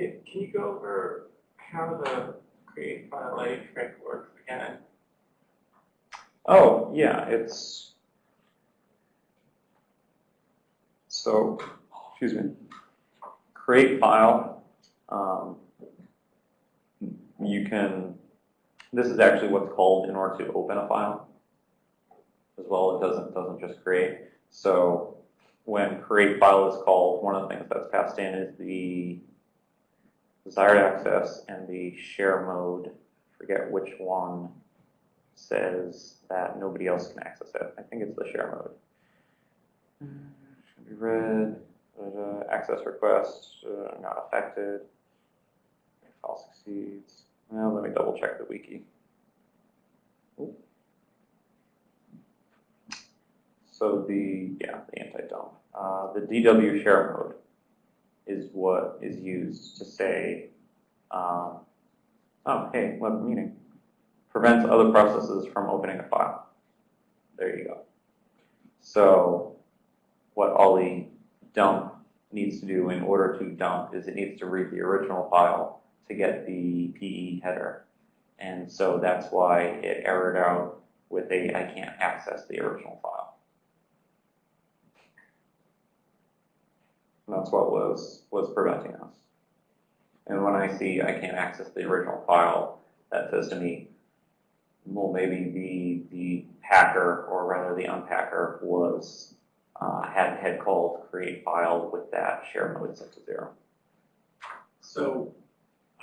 Can, can you go over how the create file A trick works again? Oh, yeah, it's, so, excuse me, create file, um, you can, this is actually what's called in order to open a file as well, it doesn't, doesn't just create. So when create file is called, one of the things that's passed in is the desired access and the share mode, forget which one says that nobody else can access it. I think it's the share mode. Should be read, uh, access request, uh, not affected. File succeeds. Well, let me double check the wiki. Oop. So the, yeah, the anti-dump. Uh, the DW share mode is what is used to say, um, oh, hey, web meeting. Prevents other processes from opening a file. There you go. So what Ollie dump needs to do in order to dump is it needs to read the original file to get the PE header. And so that's why it errored out with a I can't access the original file. That's what was was preventing us. And when I see I can't access the original file, that says to me, well, maybe the the packer or rather the unpacker was uh, had had called create file with that share mode set to zero. So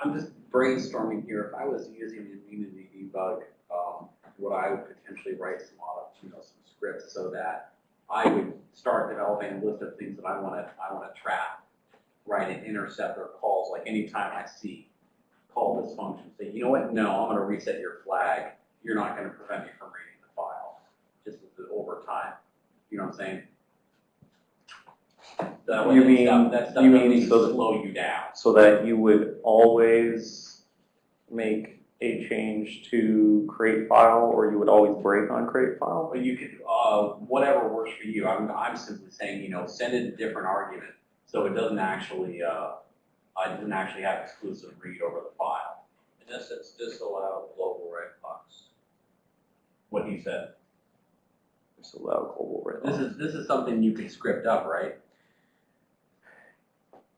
I'm just brainstorming here. If I was using the Immunity debug, um, would I would potentially write some, you know, some scripts so that I would start developing a list of things that I want to, I want to trap, right, and intercept or calls, like anytime I see call this function, say, you know what, no, I'm going to reset your flag. You're not going to prevent me from reading the file, just over time. You know what I'm saying? That way, You that mean- stuff- that stuff you mean so slow you down. So that you would always make a change to create file or you would always break on create file? But you could, uh, whatever works for you, I'm, I'm simply saying, you know, send it a different argument, so it doesn't actually, uh, it doesn't actually have exclusive read over the file. In essence, disallow global red box. What he said. Just allow global read This is, this is something you can script up, right?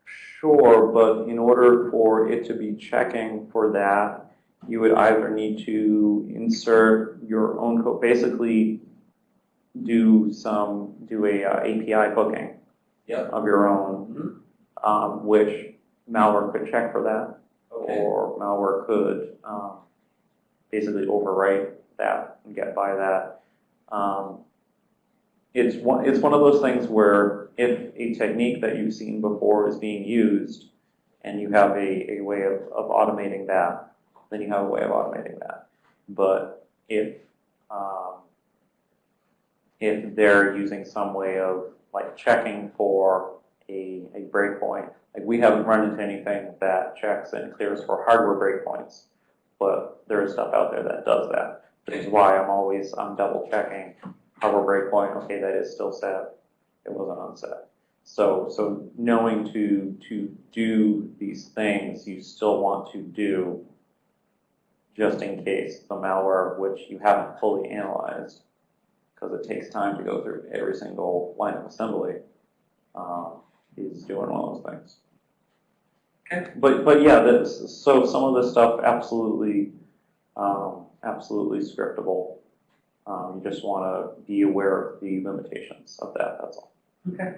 Sure, but in order for it to be checking for that, you would either need to insert your own code, basically do some, do a uh, API hooking Yep. of your own, Mhm. um, which malware could check for that. Okay. or malware could um, basically overwrite that and get by that. Um, it's one it's one of those things where if a technique that you've seen before is being used and you have a, a way of, of automating that, then you have a way of automating that. But if um, if they're using some way of like checking for a, a breakpoint like we haven't run into anything that checks and clears for hardware breakpoints, but there is stuff out there that does that. Which is why I'm always I'm double checking hardware breakpoint. Okay, that is still set. It wasn't unset. So so knowing to to do these things you still want to do just in case the malware which you haven't fully analyzed because it takes time to go through every single line of assembly. Um, is doing one of those things. Okay. But, but yeah, this, so some of this stuff absolutely, um, absolutely scriptable. Um, you just want to be aware of the limitations of that, that's all. Okay.